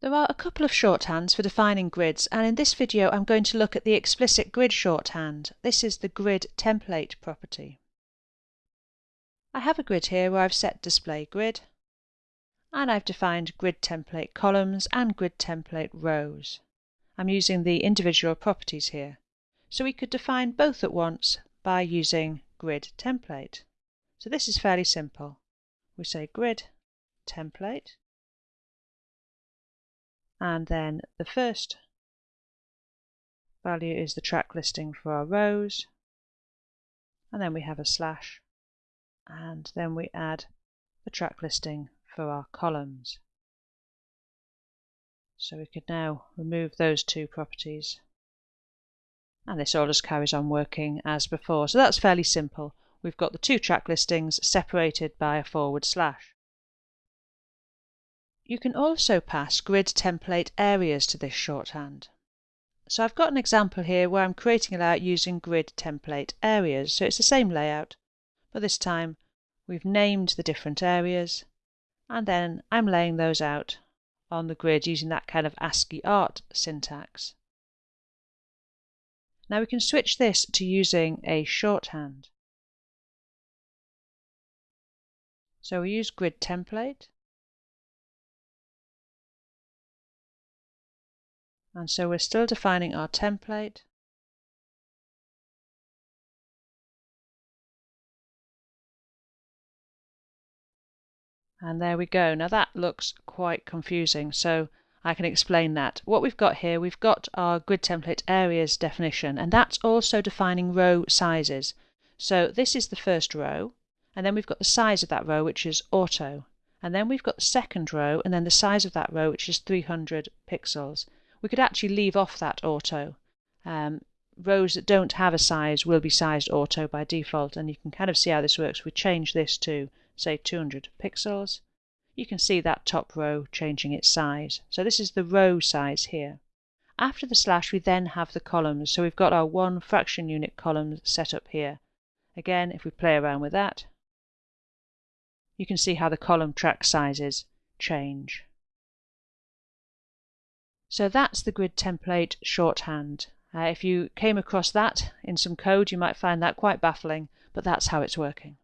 There are a couple of shorthands for defining grids and in this video I'm going to look at the explicit grid shorthand. This is the grid template property. I have a grid here where I've set display grid and I've defined grid template columns and grid template rows. I'm using the individual properties here. So we could define both at once by using grid template. So this is fairly simple. We say grid template and then the first value is the track listing for our rows and then we have a slash and then we add the track listing for our columns. So we could now remove those two properties and this all just carries on working as before. So that's fairly simple. We've got the two track listings separated by a forward slash. You can also pass grid template areas to this shorthand. So I've got an example here where I'm creating a layout using grid template areas. So it's the same layout, but this time we've named the different areas and then I'm laying those out on the grid using that kind of ASCII art syntax. Now we can switch this to using a shorthand. So we use grid template And so we're still defining our template. And there we go. Now that looks quite confusing, so I can explain that. What we've got here, we've got our grid template areas definition, and that's also defining row sizes. So this is the first row, and then we've got the size of that row, which is auto. And then we've got the second row, and then the size of that row, which is 300 pixels we could actually leave off that auto. Um, rows that don't have a size will be sized auto by default and you can kind of see how this works. We change this to say 200 pixels. You can see that top row changing its size. So this is the row size here. After the slash we then have the columns. So we've got our one fraction unit column set up here. Again if we play around with that you can see how the column track sizes change. So that's the grid template shorthand. Uh, if you came across that in some code, you might find that quite baffling, but that's how it's working.